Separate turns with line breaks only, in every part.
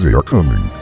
They are coming.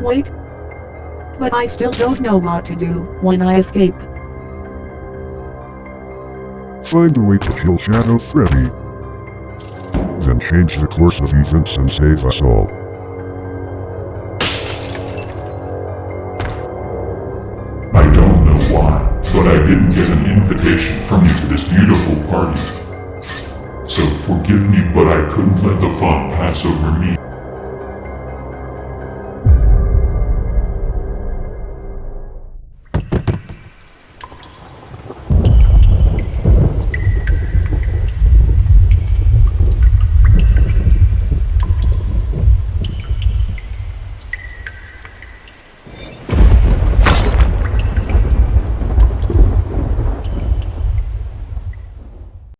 Wait. But I still don't know what to do when I escape.
Find a way to kill Shadow Freddy. Then change the course of events and save us all.
I don't know why, but I didn't get an invitation from you to this beautiful party. So forgive me, but I couldn't let the fun pass over me.